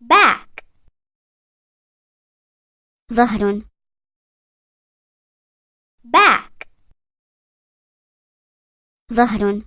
back ظهر back ظهر